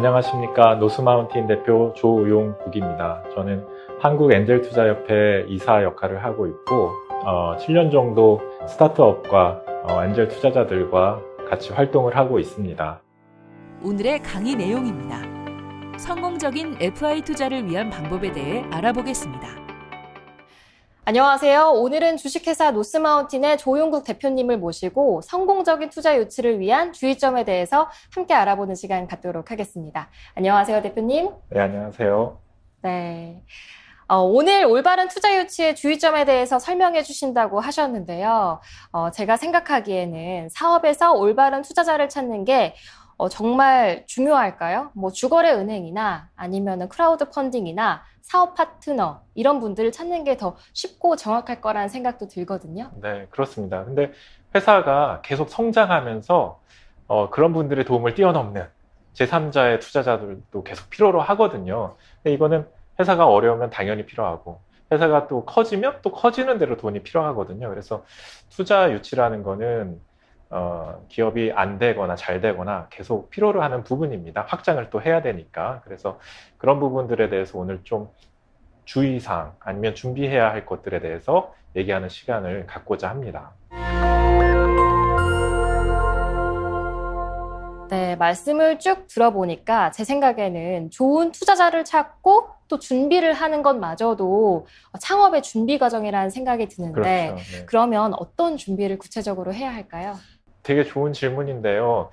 안녕하십니까 노스마운틴 대표 조우용 국입니다. 저는 한국 엔젤투자협회 이사 역할을 하고 있고 어, 7년 정도 스타트업과 어, 엔젤 투자자들과 같이 활동을 하고 있습니다. 오늘의 강의 내용입니다. 성공적인 FI 투자를 위한 방법에 대해 알아보겠습니다. 안녕하세요. 오늘은 주식회사 노스마운틴의 조용국 대표님을 모시고 성공적인 투자 유치를 위한 주의점에 대해서 함께 알아보는 시간 갖도록 하겠습니다. 안녕하세요, 대표님. 네, 안녕하세요. 네. 어, 오늘 올바른 투자 유치의 주의점에 대해서 설명해 주신다고 하셨는데요. 어, 제가 생각하기에는 사업에서 올바른 투자자를 찾는 게 어, 정말 중요할까요? 뭐 주거래 은행이나 아니면 크라우드 펀딩이나 사업 파트너 이런 분들을 찾는 게 더 쉽고 정확할 거라는 생각도 들거든요. 네, 그렇습니다. 근데 회사가 계속 성장하면서 어, 그런 분들의 도움을 뛰어넘는 제3자의 투자자들도 계속 필요로 하거든요. 근데 이거는 회사가 어려우면 당연히 필요하고 회사가 또 커지면 또 커지는 대로 돈이 필요하거든요. 그래서 투자 유치라는 거는 어, 기업이 안 되거나 잘 되거나 계속 필요로 하는 부분입니다. 확장을 또 해야 되니까. 그래서 그런 부분들에 대해서 오늘 좀 주의사항 아니면 준비해야 할 것들에 대해서 얘기하는 시간을 갖고자 합니다. 네, 말씀을 쭉 들어보니까 제 생각에는 좋은 투자자를 찾고 또 준비를 하는 것마저도 창업의 준비 과정이라는 생각이 드는데 그렇죠. 네. 그러면 어떤 준비를 구체적으로 해야 할까요? 되게 좋은 질문인데요.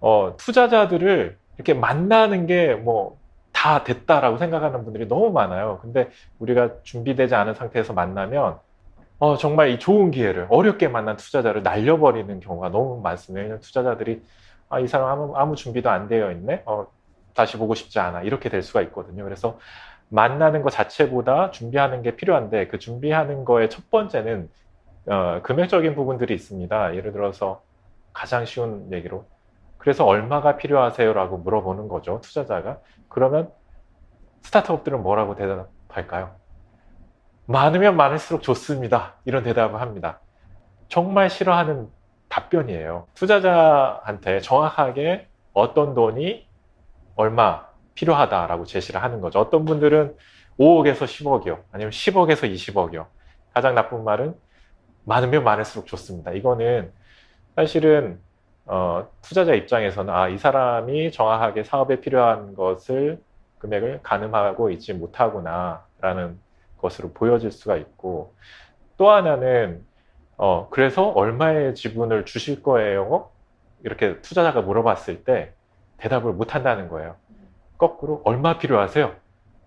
어, 투자자들을 이렇게 만나는 게뭐 다 됐다라고 생각하는 분들이 너무 많아요. 근데 우리가 준비되지 않은 상태에서 만나면 어, 정말 이 좋은 기회를 어렵게 만난 투자자를 날려버리는 경우가 너무 많습니다. 왜냐하면 투자자들이 아, 이 사람 아무, 아무 준비도 안 되어 있네. 어, 다시 보고 싶지 않아. 이렇게 될 수가 있거든요. 그래서 만나는 것 자체보다 준비하는 게 필요한데 그 준비하는 거의 첫 번째는 어, 금액적인 부분들이 있습니다. 예를 들어서 가장 쉬운 얘기로 그래서 얼마가 필요하세요? 라고 물어보는 거죠. 투자자가. 그러면 스타트업들은 뭐라고 대답할까요? 많으면 많을수록 좋습니다. 이런 대답을 합니다. 정말 싫어하는 답변이에요. 투자자한테 정확하게 어떤 돈이 얼마 필요하다라고 제시를 하는 거죠. 어떤 분들은 5억에서 10억이요. 아니면 10억에서 20억이요. 가장 나쁜 말은 많으면 많을수록 좋습니다. 이거는 사실은 어, 투자자 입장에서는 아, 이 사람이 정확하게 사업에 필요한 것을 금액을 가늠하고 있지 못하구나 라는 것으로 보여질 수가 있고 또 하나는 어, 그래서 얼마의 지분을 주실 거예요? 이렇게 투자자가 물어봤을 때 대답을 못 한다는 거예요. 거꾸로 얼마 필요하세요?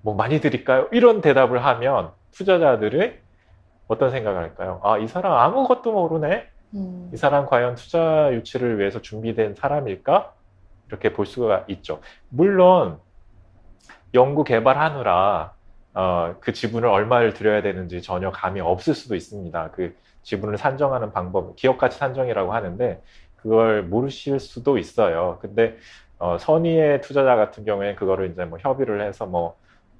뭐 많이 드릴까요? 이런 대답을 하면 투자자들이 어떤 생각을 할까요? 아, 이 사람 아무것도 모르네? 음. 이 사람 과연 투자 유치를 위해서 준비된 사람일까? 이렇게 볼 수가 있죠. 물론 연구 개발하느라 어, 그 지분을 얼마를 들여야 되는지 전혀 감이 없을 수도 있습니다. 그 지분을 산정하는 방법, 기업 가치 산정이라고 하는데 그걸 모르실 수도 있어요. 근데 어, 선의의 투자자 같은 경우에 그거를 이제 뭐 협의를 해서 뭐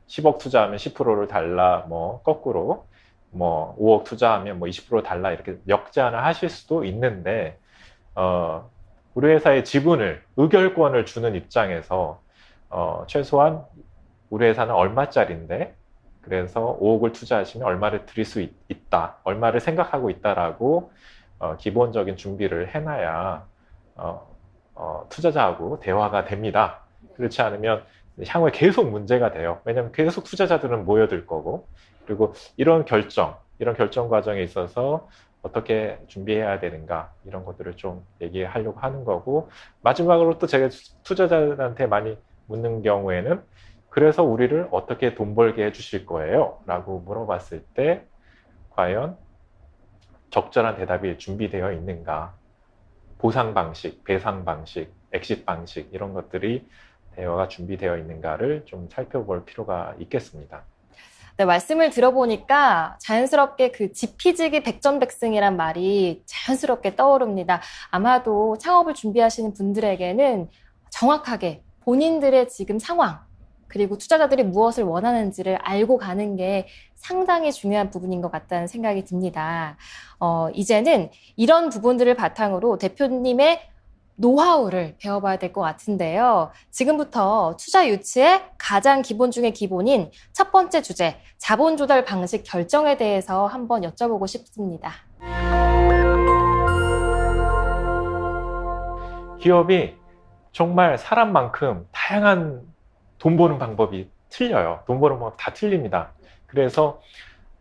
10억 투자하면 10%를 달라, 뭐 거꾸로 뭐 5억 투자하면 뭐 20% 달라 이렇게 역제한을 하실 수도 있는데 어, 우리 회사의 지분을 의결권을 주는 입장에서 어, 최소한 우리 회사는 얼마짜리인데 그래서 5억을 투자하시면 얼마를 드릴 수 있, 다 얼마를 생각하고 있다라고 어, 기본적인 준비를 해놔야 어, 어, 투자자하고 대화가 됩니다. 그렇지 않으면 향후에 계속 문제가 돼요. 왜냐하면 계속 투자자들은 모여들 거고 그리고 이런 결정, 이런 결정 과정에 있어서 어떻게 준비해야 되는가 이런 것들을 좀 얘기하려고 하는 거고 마지막으로 또 제가 투자자들한테 많이 묻는 경우에는 그래서 우리를 어떻게 돈 벌게 해주실 거예요? 라고 물어봤을 때 과연 적절한 대답이 준비되어 있는가 보상 방식, 배상 방식, 엑sit 방식 이런 것들이 대화가 준비되어 있는가를 좀 살펴볼 필요가 있겠습니다. 네, 말씀을 들어보니까 자연스럽게 그 지피지기 백전백승이란 말이 자연스럽게 떠오릅니다. 아마도 창업을 준비하시는 분들에게는 정확하게 본인들의 지금 상황, 그리고 투자자들이 무엇을 원하는지를 알고 가는 게 상당히 중요한 부분인 것 같다는 생각이 듭니다. 어, 이제는 이런 부분들을 바탕으로 대표님의 노하우를 배워봐야 될 것 같은데요. 지금부터 투자 유치의 가장 기본 중의 기본인 첫 번째 주제, 자본 조달 방식 결정에 대해서 한번 여쭤보고 싶습니다. 기업이 정말 사람만큼 다양한 돈 버는 방법이 틀려요. 돈 버는 방법 다 틀립니다. 그래서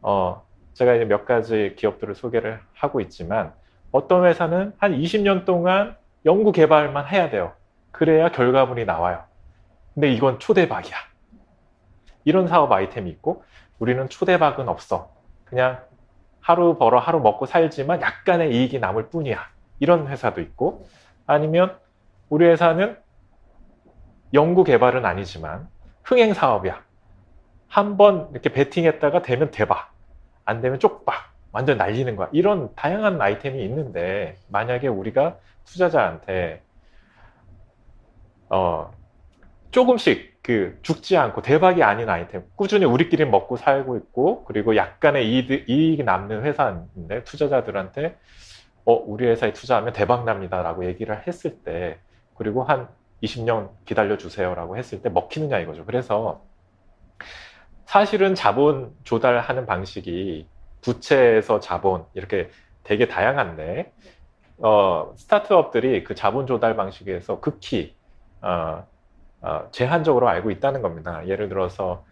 어, 제가 이제 몇 가지 기업들을 소개를 하고 있지만 어떤 회사는 한 20년 동안 연구 개발만 해야 돼요. 그래야 결과물이 나와요. 근데 이건 초대박이야. 이런 사업 아이템이 있고 우리는 초대박은 없어. 그냥 하루 벌어 하루 먹고 살지만 약간의 이익이 남을 뿐이야. 이런 회사도 있고 아니면 우리 회사는 연구 개발은 아니지만 흥행 사업이야. 한 번 이렇게 베팅했다가 되면 대박. 안 되면 쪽박. 완전 날리는 거야. 이런 다양한 아이템이 있는데 만약에 우리가 투자자한테 어 조금씩 그 죽지 않고 대박이 아닌 아이템 꾸준히 우리끼리 먹고 살고 있고 그리고 약간의 이익, 이익이 남는 회사인데 투자자들한테 어 우리 회사에 투자하면 대박 납니다 라고 얘기를 했을 때 그리고 한 20년 기다려 주세요 라고 했을 때 먹히느냐 이거죠. 그래서 사실은 자본 조달하는 방식이 부채에서 자본 이렇게 되게 다양한데 어, 스타트업들이 그 자본 조달 방식에서 극히 어, 어, 제한적으로 알고 있다는 겁니다. 예를 들어서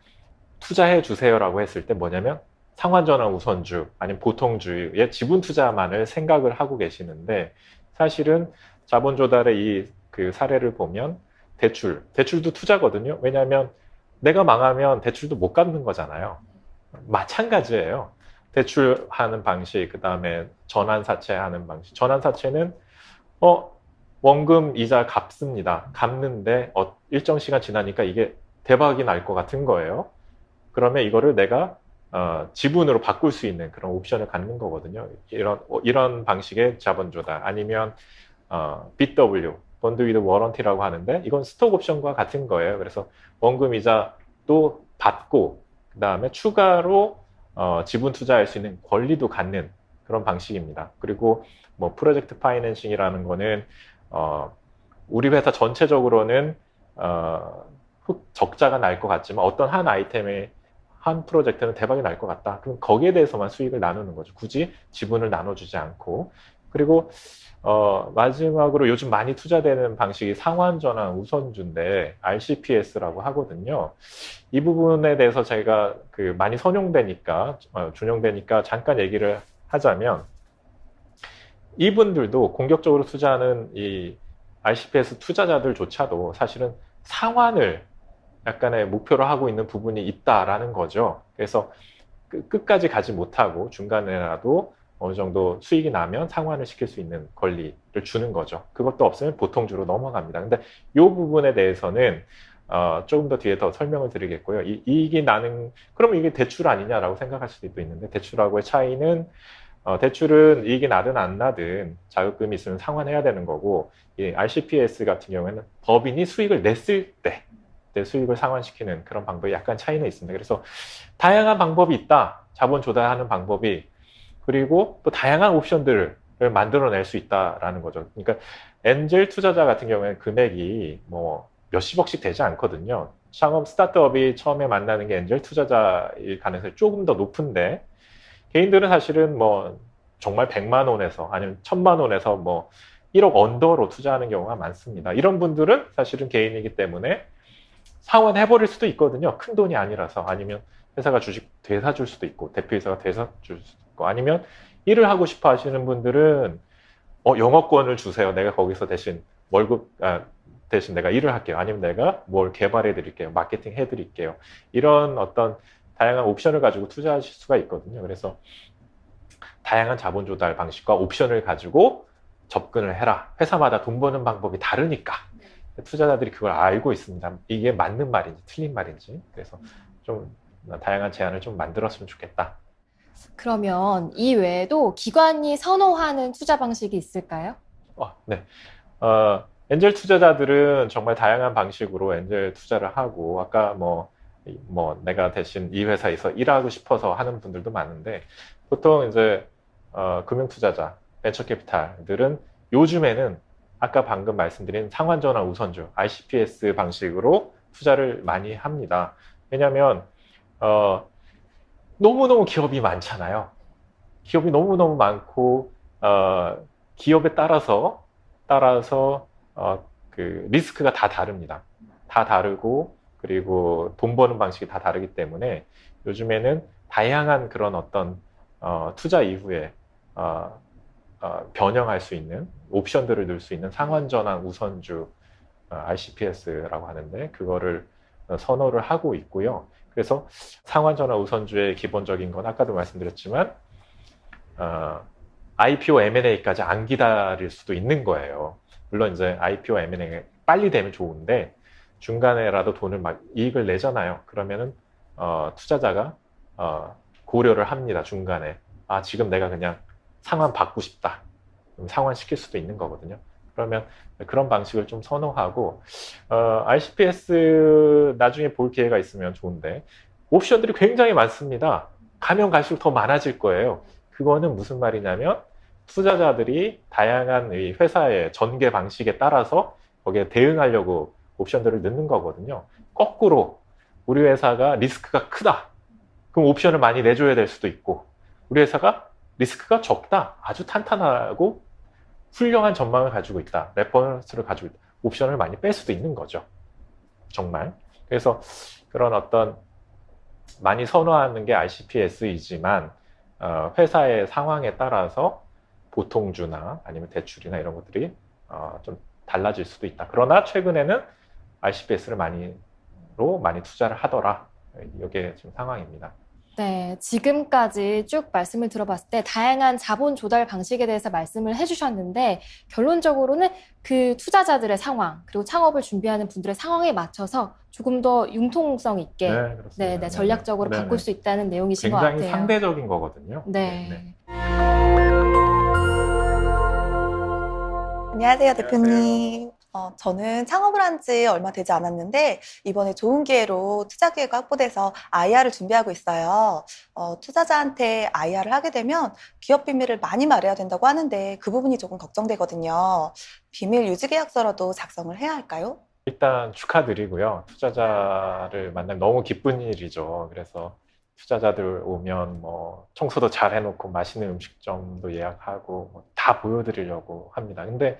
투자해 주세요라고 했을 때 뭐냐면 상환전환 우선주 아니면 보통주의 지분 투자만을 생각을 하고 계시는데 사실은 자본 조달의 이 그 사례를 보면 대출 대출도 투자거든요. 왜냐하면 내가 망하면 대출도 못 갚는 거잖아요. 마찬가지예요. 대출하는 방식, 그 다음에 전환사채하는 방식. 전환사채는 어 원금 이자 갚습니다. 갚는데 어, 일정 시간 지나니까 이게 대박이 날 것 같은 거예요. 그러면 이거를 내가 어, 지분으로 바꿀 수 있는 그런 옵션을 갖는 거거든요. 이런 어, 이런 방식의 자본 조달 아니면 어, BW bond with warranty라고 하는데 이건 스톡 옵션과 같은 거예요. 그래서 원금 이자도 받고 그 다음에 추가로 어, 지분 투자할 수 있는 권리도 갖는 그런 방식입니다. 그리고 뭐 프로젝트 파이낸싱이라는 거는 어, 우리 회사 전체적으로는 어, 흑, 적자가 날 것 같지만 어떤 한 아이템의 한 프로젝트는 대박이 날 것 같다. 그럼 거기에 대해서만 수익을 나누는 거죠. 굳이 지분을 나눠주지 않고. 그리고 어, 마지막으로 요즘 많이 투자되는 방식이 상환전환 우선주인데 RCPS라고 하거든요. 이 부분에 대해서 제가 그 많이 선용되니까 어, 준용되니까 잠깐 얘기를 하자면 이분들도 공격적으로 투자하는 이 RCPS 투자자들조차도 사실은 상환을 약간의 목표로 하고 있는 부분이 있다라는 거죠. 그래서 끝까지 가지 못하고 중간에라도 어느 정도 수익이 나면 상환을 시킬 수 있는 권리를 주는 거죠. 그것도 없으면 보통주로 넘어갑니다. 근데 이 부분에 대해서는 어, 조금 더 뒤에 더 설명을 드리겠고요. 이, 이익이 나는, 그러면 이게 대출 아니냐라고 생각할 수도 있는데, 대출하고의 차이는, 어, 대출은 이익이 나든 안 나든 자금이 있으면 상환해야 되는 거고, 이 RCPS 같은 경우에는 법인이 수익을 냈을 때, 때 수익을 상환시키는 그런 방법이 약간 차이는 있습니다. 그래서 다양한 방법이 있다. 자본 조달하는 방법이. 그리고 또 다양한 옵션들을 만들어낼 수 있다라는 거죠. 그러니까 엔젤 투자자 같은 경우에는 금액이 뭐 몇십억씩 되지 않거든요. 창업 스타트업이 처음에 만나는 게 엔젤 투자자일 가능성이 조금 더 높은데 개인들은 사실은 뭐 정말 100만 원에서 아니면 1000만 원에서 뭐 1억 언더로 투자하는 경우가 많습니다. 이런 분들은 사실은 개인이기 때문에 상환해버릴 수도 있거든요. 큰 돈이 아니라서 아니면 회사가 주식 되사줄 수도 있고 대표이사가 되사줄 수도 있고 아니면 일을 하고 싶어 하시는 분들은 어, 영어권을 주세요. 내가 거기서 대신 월급 아, 대신 내가 일을 할게요. 아니면 내가 뭘 개발해 드릴게요. 마케팅 해 드릴게요. 이런 어떤 다양한 옵션을 가지고 투자하실 수가 있거든요. 그래서 다양한 자본 조달 방식과 옵션을 가지고 접근을 해라. 회사마다 돈 버는 방법이 다르니까. 투자자들이 그걸 알고 있습니다. 이게 맞는 말인지 틀린 말인지. 그래서 좀 다양한 제안을 좀 만들었으면 좋겠다. 그러면 이 외에도 기관이 선호하는 투자 방식이 있을까요? 어, 네. 어, 엔젤 투자자들은 정말 다양한 방식으로 엔젤 투자를 하고 아까 뭐, 뭐 내가 대신 이 회사에서 일하고 싶어서 하는 분들도 많은데 보통 이제 어, 금융 투자자, 벤처 캐피탈들은 요즘에는 아까 방금 말씀드린 상환전환 우선주 RCPS 방식으로 투자를 많이 합니다. 왜냐하면 어, 너무너무 기업이 많잖아요. 기업이 너무너무 많고 어, 기업에 따라서 따라서 어, 그 리스크가 다 다릅니다. 다 다르고 그리고 돈 버는 방식이 다 다르기 때문에 요즘에는 다양한 그런 어떤 어, 투자 이후에 어, 어, 변형할 수 있는 옵션들을 넣을 수 있는 상환전환 우선주 어, RCPS라고 하는데 그거를 어, 선호를 하고 있고요. 그래서 상환전환 우선주의 기본적인 건 아까도 말씀드렸지만 어, IPO M&A까지 안 기다릴 수도 있는 거예요. 물론 이제 IPO M&A 빨리 되면 좋은데 중간에라도 돈을 막 이익을 내잖아요. 그러면은 어, 투자자가 어, 고려를 합니다. 중간에 아 지금 내가 그냥 상환 받고 싶다. 상환 시킬 수도 있는 거거든요. 그러면 그런 방식을 좀 선호하고 어, RCPS 나중에 볼 기회가 있으면 좋은데 옵션들이 굉장히 많습니다. 가면 갈수록 더 많아질 거예요. 그거는 무슨 말이냐면 투자자들이 다양한 이 회사의 전개 방식에 따라서 거기에 대응하려고 옵션들을 넣는 거거든요. 거꾸로 우리 회사가 리스크가 크다. 그럼 옵션을 많이 내줘야 될 수도 있고 우리 회사가 리스크가 적다. 아주 탄탄하고 훌륭한 전망을 가지고 있다. reference를 가지고 있다. 옵션을 많이 뺄 수도 있는 거죠. 정말. 그래서 그런 어떤 많이 선호하는 게 RCPS이지만 어, 회사의 상황에 따라서 보통주나 아니면 대출이나 이런 것들이 어, 좀 달라질 수도 있다. 그러나 최근에는 RCPS를 많이로 많이 투자를 하더라. 이게 지금 상황입니다. 네, 지금까지 쭉 말씀을 들어봤을 때 다양한 자본 조달 방식에 대해서 말씀을 해주셨는데 결론적으로는 그 투자자들의 상황 그리고 창업을 준비하는 분들의 상황에 맞춰서 조금 더 융통성 있게 네, 그렇습니다. 네, 네네. 전략적으로 네네. 바꿀 수 있다는 내용이신 것 굉장히 같아요. 상대적인 거거든요. 네. 안녕하세요, 대표님. 어, 저는 창업을 한 지 얼마 되지 않았는데, 이번에 좋은 기회로 투자 기회가 확보돼서 IR을 준비하고 있어요. 어, 투자자한테 IR을 하게 되면 기업 비밀을 많이 말해야 된다고 하는데, 그 부분이 조금 걱정되거든요. 비밀 유지 계약서라도 작성을 해야 할까요? 일단 축하드리고요. 투자자를 만나면 너무 기쁜 일이죠. 그래서 투자자들 오면 뭐 청소도 잘 해놓고 맛있는 음식점도 예약하고 뭐 다 보여드리려고 합니다. 근데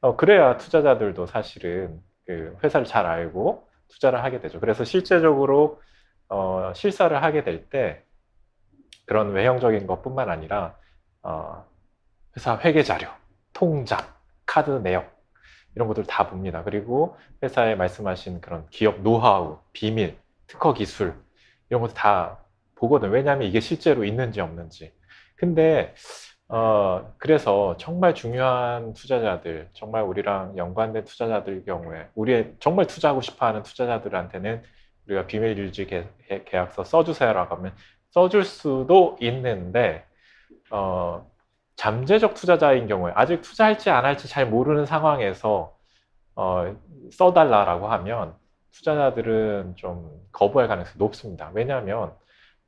어, 그래야 투자자들도 사실은 그 회사를 잘 알고 투자를 하게 되죠. 그래서 실제적으로 어, 실사를 하게 될 때 그런 외형적인 것뿐만 아니라 어, 회사 회계 자료, 통장, 카드 내역 이런 것들 다 봅니다. 그리고 회사에 말씀하신 그런 기업 노하우, 비밀, 특허 기술 이런 것도 다 보거든. 왜냐하면 이게 실제로 있는지 없는지. 근데 어 그래서 정말 중요한 투자자들, 정말 우리랑 연관된 투자자들 경우에 우리의 정말 투자하고 싶어하는 투자자들한테는 우리가 비밀 유지 계- 계약서 써주세요라고 하면 써줄 수도 있는데 어 잠재적 투자자인 경우에 아직 투자할지 안 할지 잘 모르는 상황에서 어, 써달라라고 하면 투자자들은 좀 거부할 가능성이 높습니다. 왜냐하면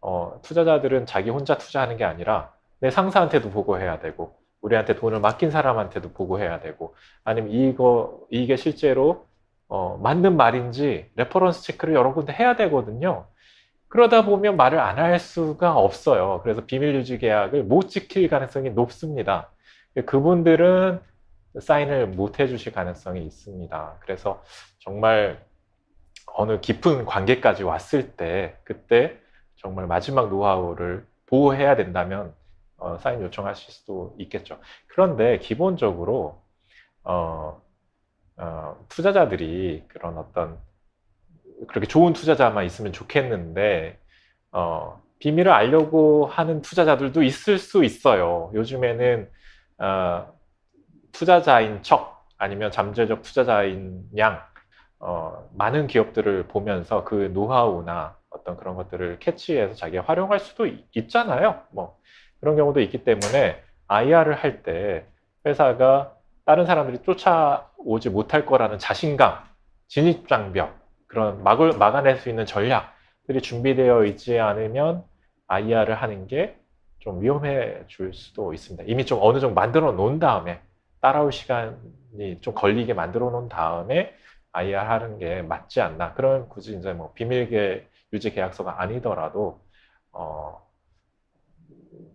어, 투자자들은 자기 혼자 투자하는 게 아니라 내 상사한테도 보고해야 되고 우리한테 돈을 맡긴 사람한테도 보고해야 되고 아니면 이거 이게 실제로 어, 맞는 말인지 reference check를 여러 군데 해야 되거든요. 그러다 보면 말을 안 할 수가 없어요. 그래서 비밀 유지 계약을 못 지킬 가능성이 높습니다. 그분들은 사인을 못 해주실 가능성이 있습니다. 그래서 정말 어느 깊은 관계까지 왔을 때 그때 정말 마지막 노하우를 보호해야 된다면 어, 사인 요청하실 수도 있겠죠. 그런데 기본적으로 어, 어, 투자자들이 그런 어떤 그렇게 좋은 투자자만 있으면 좋겠는데 어, 비밀을 알려고 하는 투자자들도 있을 수 있어요. 요즘에는 어, 투자자인 척 아니면 잠재적 투자자인 양 어, 많은 기업들을 보면서 그 노하우나 어떤 그런 것들을 캐치해서 자기가 활용할 수도 있, 있잖아요. 뭐 그런 경우도 있기 때문에 IR을 할 때 회사가 다른 사람들이 쫓아오지 못할 거라는 자신감, 진입장벽, 그런 막을 막아낼 수 있는 전략들이 준비되어 있지 않으면 IR을 하는 게 좀 위험해 줄 수도 있습니다. 이미 좀 어느 정도 만들어 놓은 다음에 따라올 시간이 좀 걸리게 만들어 놓은 다음에 IR 하는 게 맞지 않나. 그러면 굳이 이제 뭐 비밀계 유지 계약서가 아니더라도 어,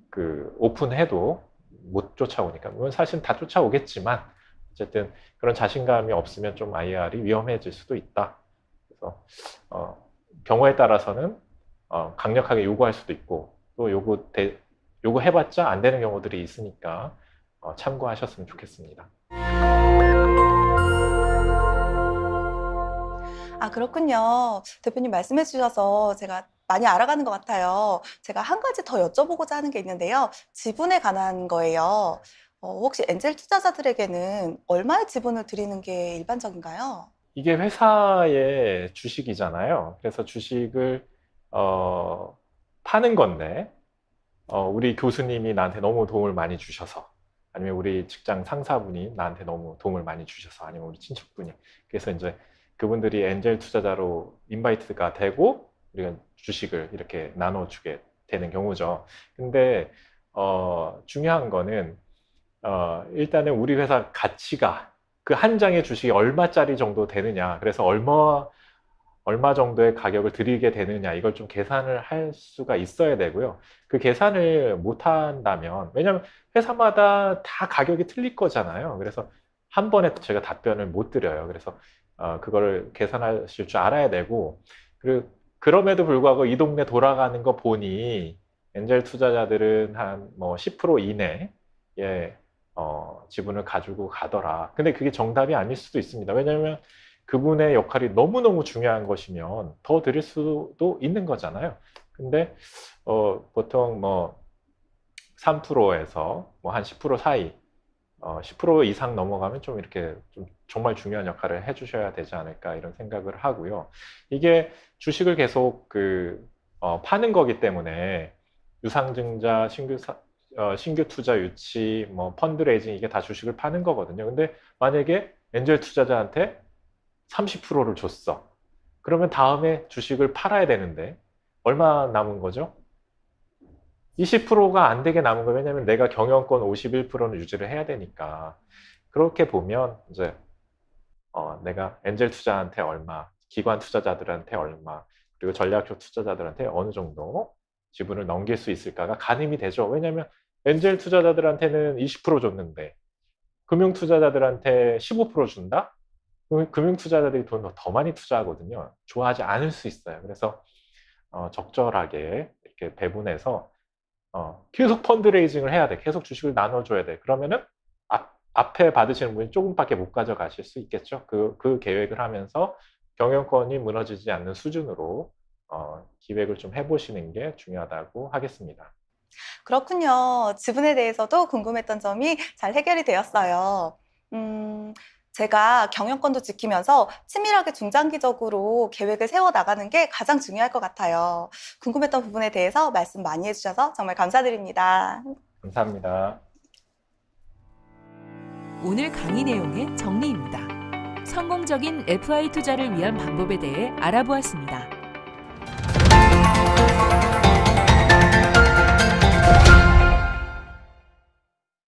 그 오픈해도 못 쫓아오니까 물론 사실 다 쫓아오겠지만 어쨌든 그런 자신감이 없으면 좀 IR이 위험해질 수도 있다. 그래서 어, 경우에 따라서는 어, 강력하게 요구할 수도 있고 또 요구 대, 요구해봤자 안 되는 경우들이 있으니까 어, 참고하셨으면 좋겠습니다. 아, 그렇군요. 대표님 말씀해 주셔서 제가 많이 알아가는 것 같아요. 제가 한 가지 더 여쭤보고자 하는 게 있는데요. 지분에 관한 거예요. 어, 혹시 엔젤 투자자들에게는 얼마의 지분을 드리는 게 일반적인가요? 이게 회사의 주식이잖아요. 그래서 주식을 어, 파는 건데 어, 우리 교수님이 나한테 너무 도움을 많이 주셔서 아니면 우리 직장 상사분이 나한테 너무 도움을 많이 주셔서 아니면 우리 친척분이 그래서 이제 그분들이 엔젤 투자자로 인바이트가 되고 우리가 주식을 이렇게 나눠주게 되는 경우죠. 근데 어, 중요한 거는 어, 일단은 우리 회사 가치가 그 한 장의 주식이 얼마짜리 정도 되느냐, 그래서 얼마 얼마 정도의 가격을 드리게 되느냐 이걸 좀 계산을 할 수가 있어야 되고요. 그 계산을 못 한다면 왜냐하면 회사마다 다 가격이 틀릴 거잖아요. 그래서 한 번에 제가 답변을 못 드려요. 그래서 어, 그거를 계산하실 줄 알아야 되고 그리고 그럼에도 불구하고 이 동네 돌아가는 거 보니 엔젤 투자자들은 한 뭐 10% 이내에 어, 지분을 가지고 가더라. 근데 그게 정답이 아닐 수도 있습니다. 왜냐하면 그분의 역할이 너무너무 중요한 것이면 더 드릴 수도 있는 거잖아요. 근데 어, 보통 뭐 3%에서 뭐 한 10% 사이, 어, 10% 이상 넘어가면 좀 이렇게 좀 정말 중요한 역할을 해주셔야 되지 않을까 이런 생각을 하고요. 이게 주식을 계속 그 어, 파는 거기 때문에 유상증자, 신규 사, 어, 신규 투자 유치, 뭐 펀드레이징 이게 다 주식을 파는 거거든요. 근데 만약에 엔젤 투자자한테 30%를 줬어. 그러면 다음에 주식을 팔아야 되는데 얼마 남은 거죠? 20%가 안 되게 남은 거예요. 왜냐면 내가 경영권 51%는 유지를 해야 되니까. 그렇게 보면 이제 어, 내가 엔젤 투자한테 얼마, 기관 투자자들한테 얼마, 그리고 전략적 투자자들한테 어느 정도 지분을 넘길 수 있을까가 가늠이 되죠. 왜냐하면 엔젤 투자자들한테는 20% 줬는데 금융 투자자들한테 15% 준다? 금융 투자자들이 돈을 더 많이 투자하거든요. 좋아하지 않을 수 있어요. 그래서 어, 적절하게 이렇게 배분해서 어, 계속 펀드레이징을 해야 돼. 계속 주식을 나눠줘야 돼. 그러면은 앞, 앞에 받으시는 분이 조금밖에 못 가져가실 수 있겠죠. 그, 그 계획을 하면서 경영권이 무너지지 않는 수준으로 어, 기획을 좀 해보시는 게 중요하다고 하겠습니다. 그렇군요. 지분에 대해서도 궁금했던 점이 잘 해결이 되었어요. 음, 제가 경영권도 지키면서 치밀하게 중장기적으로 계획을 세워 나가는 게 가장 중요할 것 같아요. 궁금했던 부분에 대해서 말씀 많이 해주셔서 정말 감사드립니다. 감사합니다. 오늘 강의 내용의 정리입니다. 성공적인 FI 투자를 위한 방법에 대해 알아보았습니다.